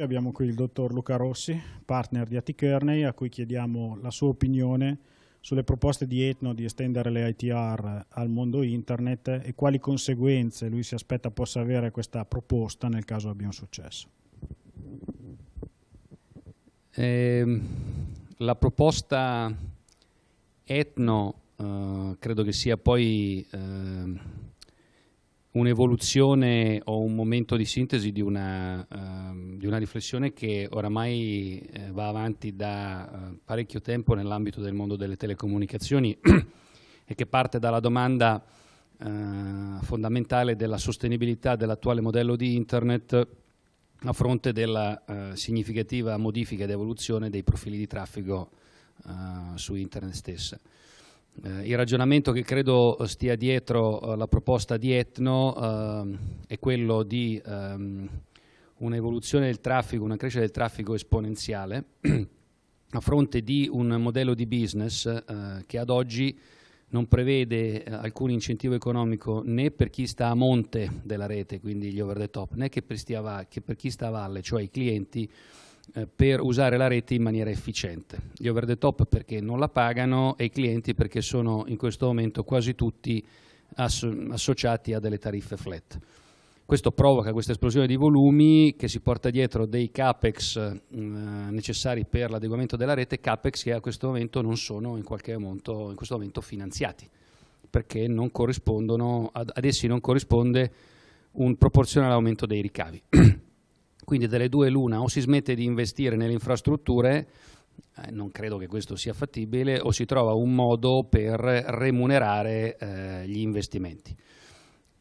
Abbiamo qui il dottor Luca Rossi, partner di Atikerney, a cui chiediamo la sua opinione sulle proposte di Etno di estendere le ITR al mondo internet e quali conseguenze lui si aspetta possa avere questa proposta nel caso abbia un successo. Eh, la proposta Etno eh, credo che sia poi eh, un'evoluzione o un momento di sintesi di una, uh, di una riflessione che oramai eh, va avanti da uh, parecchio tempo nell'ambito del mondo delle telecomunicazioni e che parte dalla domanda uh, fondamentale della sostenibilità dell'attuale modello di Internet a fronte della significativa modifica ed evoluzione dei profili di traffico su Internet stessa. Eh, il ragionamento che credo stia dietro eh, la proposta di Etno eh, è quello di ehm, un'evoluzione del traffico, una crescita del traffico esponenziale a fronte di un modello di business eh, che ad oggi non prevede alcun incentivo economico né per chi sta a monte della rete, quindi gli over the top, né che per, stia, che per chi sta a valle, cioè i clienti, per usare la rete in maniera efficiente. Gli over the top perché non la pagano e i clienti perché sono in questo momento quasi tutti associati a delle tariffe flat. Questo provoca questa esplosione di volumi che si porta dietro dei capex eh, necessari per l'adeguamento della rete, capex che a questo momento non sono in qualche momento, in questo momento finanziati, perché ad, ad essi non corrisponde un proporzionale aumento dei ricavi. Quindi delle due l'una o si smette di investire nelle infrastrutture, eh, non credo che questo sia fattibile, o si trova un modo per remunerare eh, gli investimenti.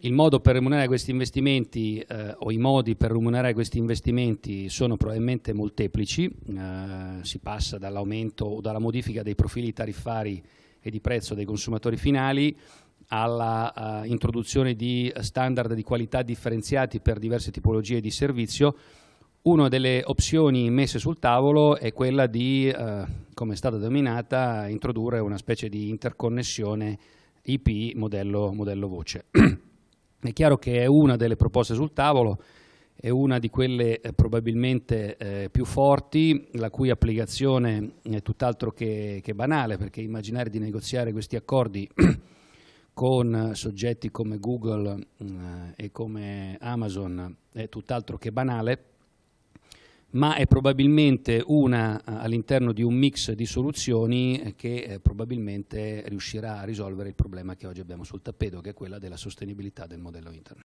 Il modo per remunerare questi investimenti eh, o i modi per remunerare questi investimenti sono probabilmente molteplici, eh, si passa dall'aumento o dalla modifica dei profili tariffari e di prezzo dei consumatori finali alla uh, introduzione di standard di qualità differenziati per diverse tipologie di servizio, una delle opzioni messe sul tavolo è quella di, uh, come è stata denominata, introdurre una specie di interconnessione IP modello, modello voce. è chiaro che è una delle proposte sul tavolo, è una di quelle eh, probabilmente eh, più forti, la cui applicazione è tutt'altro che, che banale, perché immaginare di negoziare questi accordi con soggetti come Google eh, e come Amazon è tutt'altro che banale, ma è probabilmente una eh, all'interno di un mix di soluzioni che eh, probabilmente riuscirà a risolvere il problema che oggi abbiamo sul tappeto, che è quella della sostenibilità del modello internet.